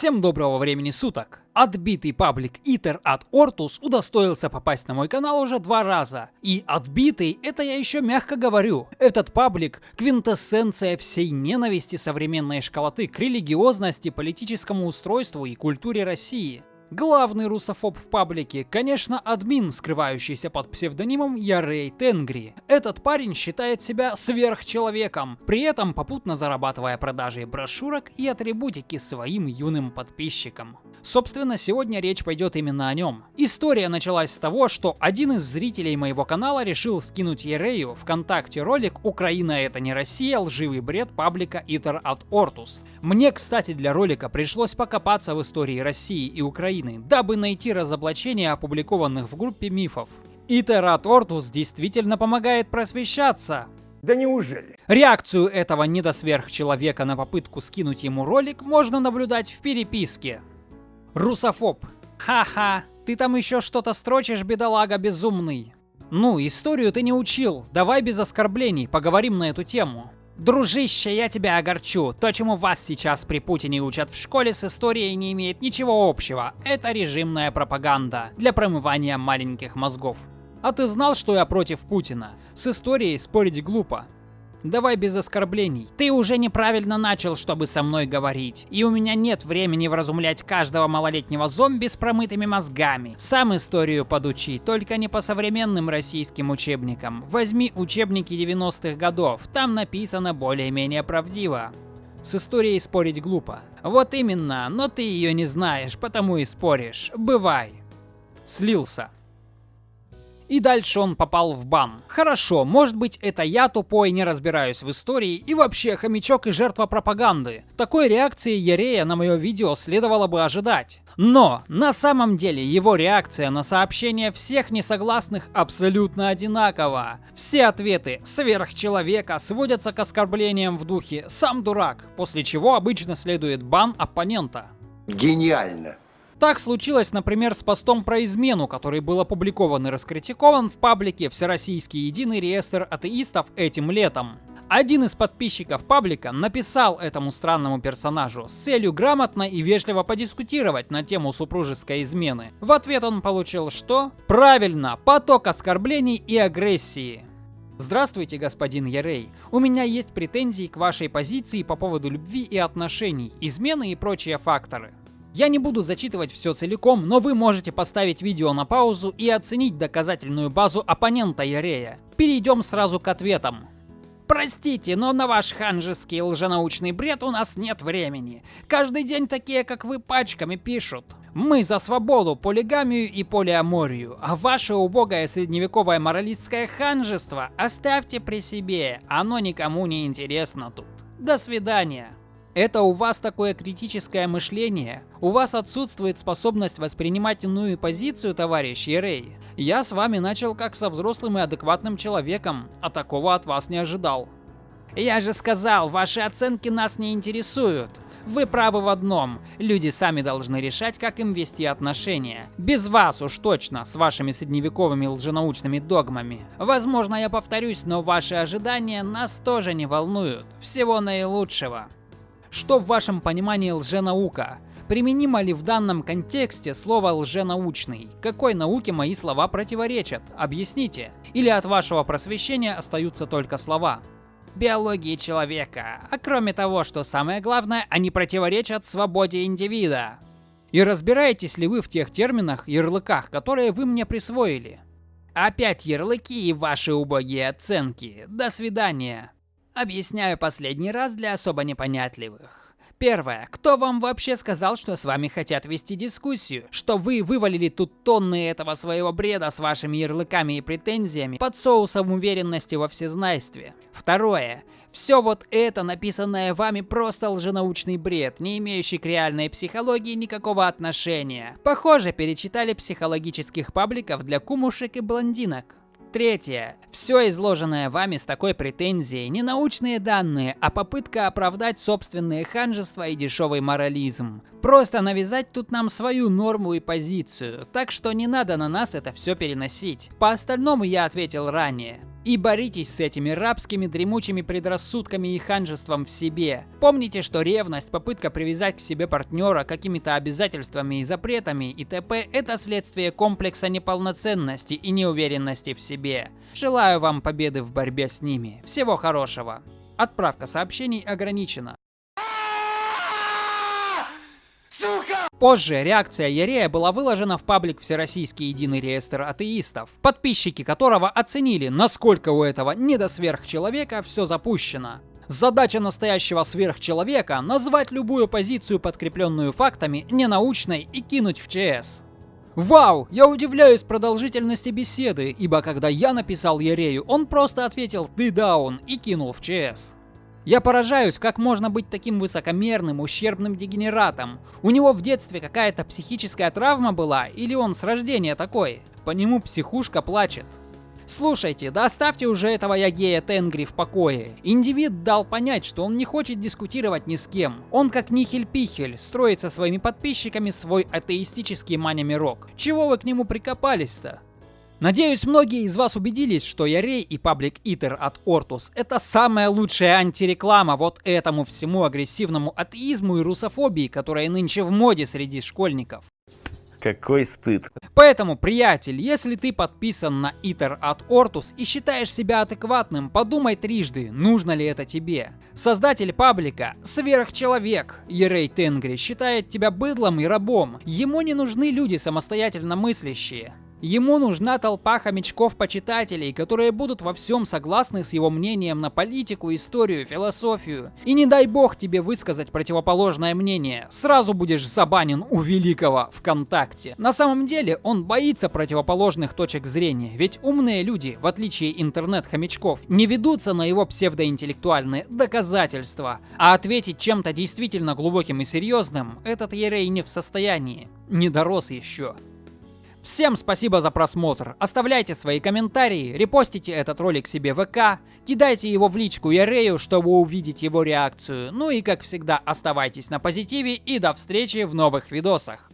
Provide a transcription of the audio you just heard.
Всем доброго времени суток! Отбитый паблик Итер от Ортус удостоился попасть на мой канал уже два раза. И отбитый, это я еще мягко говорю. Этот паблик – квинтэссенция всей ненависти современной школоты к религиозности, политическому устройству и культуре России. Главный русофоб в паблике, конечно, админ, скрывающийся под псевдонимом Ярей Тенгри. Этот парень считает себя сверхчеловеком, при этом попутно зарабатывая продажей брошюрок и атрибутики своим юным подписчикам. Собственно, сегодня речь пойдет именно о нем. История началась с того, что один из зрителей моего канала решил скинуть Ерею ВКонтакте ролик «Украина это не Россия. Лживый бред паблика Итер от Ортус». Мне, кстати, для ролика пришлось покопаться в истории России и Украины, дабы найти разоблачения опубликованных в группе мифов. От Ортус действительно помогает просвещаться. Да неужели? Реакцию этого недосверхчеловека на попытку скинуть ему ролик можно наблюдать в переписке. Русофоб. Ха-ха, ты там еще что-то строчишь, бедолага безумный. Ну, историю ты не учил, давай без оскорблений, поговорим на эту тему. Дружище, я тебя огорчу. То, чему вас сейчас при Путине учат в школе, с историей не имеет ничего общего. Это режимная пропаганда для промывания маленьких мозгов. А ты знал, что я против Путина? С историей спорить глупо. Давай без оскорблений. Ты уже неправильно начал, чтобы со мной говорить. И у меня нет времени вразумлять каждого малолетнего зомби с промытыми мозгами. Сам историю подучи, только не по современным российским учебникам. Возьми учебники 90-х годов, там написано более-менее правдиво. С историей спорить глупо. Вот именно, но ты ее не знаешь, потому и споришь. Бывай. Слился. И дальше он попал в бан. Хорошо, может быть это я тупой, не разбираюсь в истории и вообще хомячок и жертва пропаганды. Такой реакции Ерея на мое видео следовало бы ожидать. Но на самом деле его реакция на сообщение всех несогласных абсолютно одинакова. Все ответы сверхчеловека сводятся к оскорблениям в духе «сам дурак», после чего обычно следует бан оппонента. Гениально. Так случилось, например, с постом про измену, который был опубликован и раскритикован в паблике «Всероссийский единый реестр атеистов» этим летом. Один из подписчиков паблика написал этому странному персонажу с целью грамотно и вежливо подискутировать на тему супружеской измены. В ответ он получил что? Правильно, поток оскорблений и агрессии. Здравствуйте, господин Ярей. У меня есть претензии к вашей позиции по поводу любви и отношений, измены и прочие факторы. Я не буду зачитывать все целиком, но вы можете поставить видео на паузу и оценить доказательную базу оппонента Ярея. Перейдем сразу к ответам. Простите, но на ваш ханжеский лженаучный бред у нас нет времени. Каждый день такие, как вы, пачками пишут. Мы за свободу, полигамию и полиаморию, а ваше убогое средневековое моралистское ханжество оставьте при себе, оно никому не интересно тут. До свидания. Это у вас такое критическое мышление? У вас отсутствует способность воспринимать иную позицию, товарищ Ерей? Я с вами начал как со взрослым и адекватным человеком, а такого от вас не ожидал. Я же сказал, ваши оценки нас не интересуют. Вы правы в одном. Люди сами должны решать, как им вести отношения. Без вас уж точно, с вашими средневековыми лженаучными догмами. Возможно, я повторюсь, но ваши ожидания нас тоже не волнуют. Всего наилучшего. Что в вашем понимании лженаука? Применимо ли в данном контексте слово «лженаучный»? Какой науке мои слова противоречат? Объясните. Или от вашего просвещения остаются только слова? Биологии человека. А кроме того, что самое главное, они противоречат свободе индивида. И разбираетесь ли вы в тех терминах, ярлыках, которые вы мне присвоили? Опять ярлыки и ваши убогие оценки. До свидания. Объясняю последний раз для особо непонятливых. Первое. Кто вам вообще сказал, что с вами хотят вести дискуссию? Что вы вывалили тут тонны этого своего бреда с вашими ярлыками и претензиями под соусом уверенности во всезнайстве? Второе. Все вот это, написанное вами, просто лженаучный бред, не имеющий к реальной психологии никакого отношения. Похоже, перечитали психологических пабликов для кумушек и блондинок. Третье. Все изложенное вами с такой претензией не научные данные, а попытка оправдать собственные ханжества и дешевый морализм. Просто навязать тут нам свою норму и позицию, так что не надо на нас это все переносить. По остальному я ответил ранее. И боритесь с этими рабскими дремучими предрассудками и ханжеством в себе. Помните, что ревность, попытка привязать к себе партнера какими-то обязательствами и запретами и т.п. это следствие комплекса неполноценности и неуверенности в себе. Желаю вам победы в борьбе с ними. Всего хорошего. Отправка сообщений ограничена. Позже реакция Ярея была выложена в паблик Всероссийский единый реестр атеистов, подписчики которого оценили, насколько у этого недосверхчеловека все запущено. Задача настоящего сверхчеловека – назвать любую позицию, подкрепленную фактами, ненаучной и кинуть в ЧС. Вау, я удивляюсь продолжительности беседы, ибо когда я написал Ярею, он просто ответил «ты даун» и кинул в ЧС. Я поражаюсь, как можно быть таким высокомерным, ущербным дегенератом. У него в детстве какая-то психическая травма была, или он с рождения такой? По нему психушка плачет. Слушайте, да уже этого Ягея Тенгри в покое. Индивид дал понять, что он не хочет дискутировать ни с кем. Он как Нихель-Пихель, строит со своими подписчиками свой атеистический маня-мирок. Чего вы к нему прикопались-то? Надеюсь, многие из вас убедились, что Ярей и Public Eater от Ortus это самая лучшая антиреклама вот этому всему агрессивному атеизму и русофобии, которая нынче в моде среди школьников. Какой стыд. Поэтому, приятель, если ты подписан на Итер от Ortus и считаешь себя адекватным, подумай трижды, нужно ли это тебе. Создатель паблика, сверхчеловек, Ерей Тенгри, считает тебя быдлом и рабом. Ему не нужны люди самостоятельно мыслящие. Ему нужна толпа хомячков-почитателей, которые будут во всем согласны с его мнением на политику, историю, философию. И не дай бог тебе высказать противоположное мнение, сразу будешь забанен у великого ВКонтакте. На самом деле он боится противоположных точек зрения, ведь умные люди, в отличие интернет-хомячков, не ведутся на его псевдоинтеллектуальные доказательства, а ответить чем-то действительно глубоким и серьезным этот Ерей не в состоянии, не дорос еще. Всем спасибо за просмотр. Оставляйте свои комментарии, репостите этот ролик себе в ВК, кидайте его в личку Ярею, чтобы увидеть его реакцию. Ну и как всегда оставайтесь на позитиве и до встречи в новых видосах.